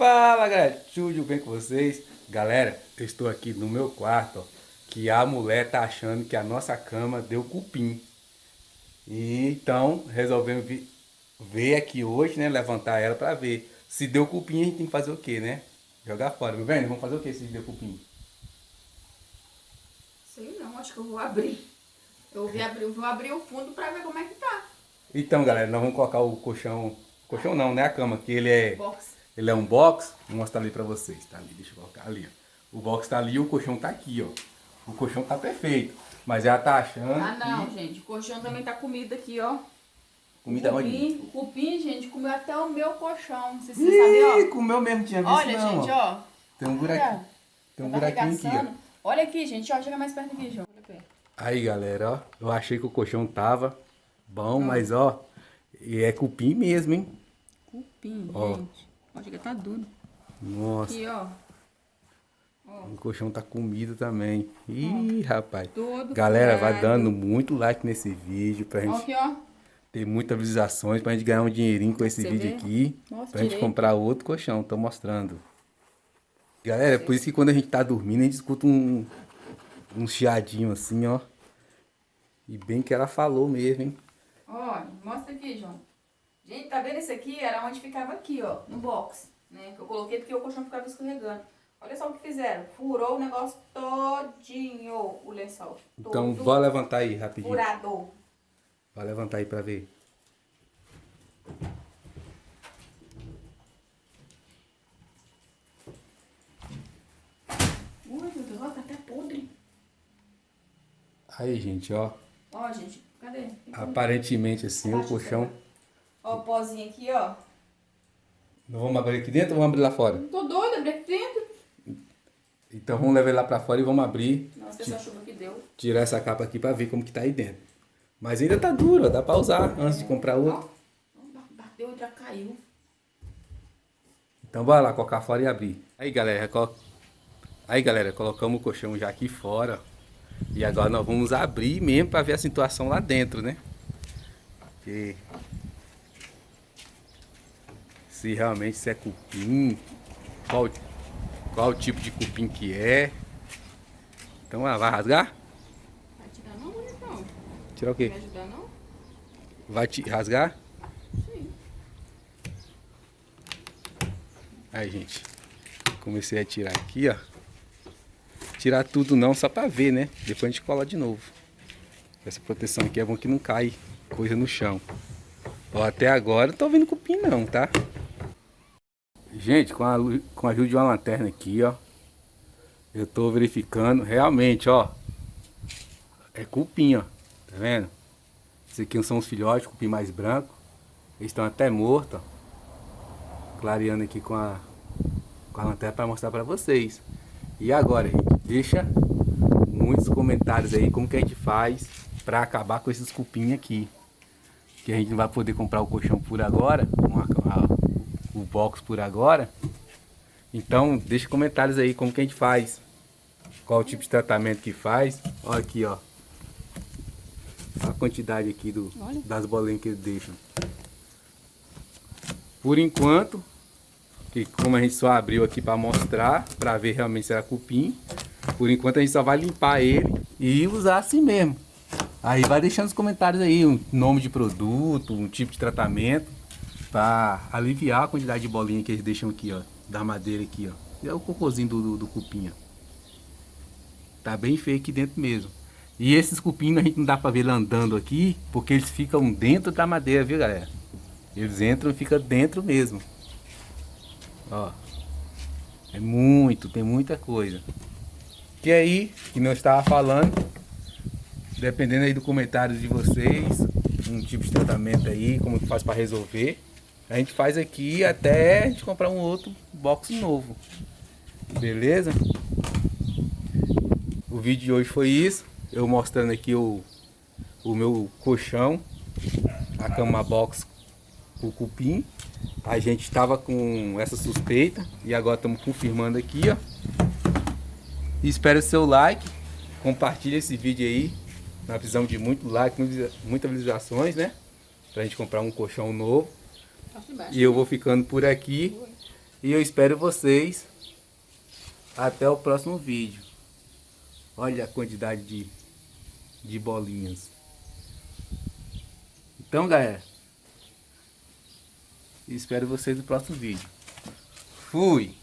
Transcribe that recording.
Fala galera, tudo bem com vocês? Galera, eu estou aqui no meu quarto, ó, que a mulher tá achando que a nossa cama deu cupim. E então resolvemos ver aqui hoje, né, levantar ela para ver. Se deu cupim a gente tem que fazer o que, né? Jogar fora. Meu velho, vamos fazer o que se deu cupim? Sei não, acho que eu vou abrir. Eu vou abrir, eu vou abrir o fundo para ver como é que tá. Então galera, nós vamos colocar o colchão, colchão não, né, a cama, que ele é... Box ele é um box, vou mostrar ali pra vocês, tá ali, deixa eu colocar ali, ó. O box tá ali e o colchão tá aqui, ó. O colchão tá perfeito, mas ela tá achando Ah, não, que... gente, o colchão também tá comido aqui, ó. Comida cupim, o cupim, gente, comeu até o meu colchão, não sei se você sabe, ó. comeu mesmo, tinha visto Olha, não, gente, ó. Tem um buraquinho, tem um tá buraquinho aqui, ó. Olha aqui, gente, ó, chega mais perto aqui, João. Aí, galera, ó, eu achei que o colchão tava bom, mas, ó, é cupim mesmo, hein? Cupim, ó. gente. Ó, chega tá duro. Nossa. Aqui, ó. O colchão tá comido também. Ih, ó, rapaz. Todo Galera, vai dando muito like nesse vídeo pra gente aqui, ó. ter muitas visualizações, pra gente ganhar um dinheirinho com esse Você vídeo vê? aqui. Pra direito. gente comprar outro colchão, tô mostrando. Galera, é por isso que quando a gente tá dormindo, a gente escuta um, um chiadinho assim, ó. E bem que ela falou mesmo, hein? Olha, mostra aqui, João. Gente, tá vendo esse aqui? Era onde ficava aqui, ó, no box, né? Que eu coloquei porque o colchão ficava escorregando. Olha só o que fizeram. Furou o negócio todinho, o lençol. Então, vou levantar aí rapidinho. Furado. Vai levantar aí pra ver. Ui, meu Deus, ó, tá até podre. Aí, gente, ó. Ó, gente, cadê? Aparentemente, assim, o colchão... Ó o pozinho aqui, ó. Não vamos abrir aqui dentro ou vamos abrir lá fora? Não tô doida, abrir aqui dentro. Então vamos levar lá pra fora e vamos abrir. Nossa, essa chuva que deu. Tirar essa capa aqui pra ver como que tá aí dentro. Mas ainda tá duro, dá pra usar antes de comprar outro. Bateu e já caiu. Então bora lá, colocar fora e abrir. Aí galera, colo... aí galera, colocamos o colchão já aqui fora. E agora nós vamos abrir mesmo pra ver a situação lá dentro, né? Porque se realmente se é cupim, qual, qual tipo de cupim que é. Então ela vai rasgar? Vai tirar não, bonitão? Tirar o quê? Vai ajudar não? Vai te rasgar? Sim. Aí, gente. Comecei a tirar aqui, ó. Tirar tudo não, só pra ver, né? Depois a gente cola de novo. Essa proteção aqui é bom que não cai coisa no chão. Ó, até agora não tô vendo cupim não, tá? Gente, com a, com a ajuda de uma lanterna aqui, ó. Eu tô verificando, realmente, ó. É cupim, ó. Tá vendo? Esse aqui são os filhotes, cupim mais branco. Eles estão até mortos, ó. Clareando aqui com a, com a lanterna para mostrar para vocês. E agora, gente, deixa muitos comentários aí como que a gente faz para acabar com esses cupim aqui. Que a gente não vai poder comprar o colchão por agora, uma, o box por agora. Então, deixa comentários aí como que a gente faz. Qual o tipo de tratamento que faz. Olha aqui, ó. A quantidade aqui do, das bolinhas que eles deixam. Por enquanto, que como a gente só abriu aqui para mostrar, para ver realmente se era cupim. Por enquanto a gente só vai limpar ele e usar assim mesmo. Aí vai deixando os comentários aí, um nome de produto, um tipo de tratamento para aliviar a quantidade de bolinha que eles deixam aqui, ó, da madeira aqui, ó. É o cocôzinho do, do, do cupim, ó. Tá bem feio aqui dentro mesmo. E esses cupins a gente não dá para ver ele andando aqui, porque eles ficam dentro da madeira, viu, galera? Eles entram e ficam dentro mesmo. Ó. É muito, tem muita coisa. Que aí, que não estava falando, dependendo aí do comentário de vocês, um tipo de tratamento aí, como que faz para resolver. A gente faz aqui até a gente comprar um outro box novo. Beleza? O vídeo de hoje foi isso. Eu mostrando aqui o, o meu colchão. A cama box o cupim. A gente estava com essa suspeita e agora estamos confirmando aqui, ó. espero o seu like, compartilhe esse vídeo aí. Na visão de muito like, muitas visualizações, né? Pra gente comprar um colchão novo. E eu vou ficando por aqui. E eu espero vocês até o próximo vídeo. Olha a quantidade de, de bolinhas. Então, galera. Espero vocês no próximo vídeo. Fui!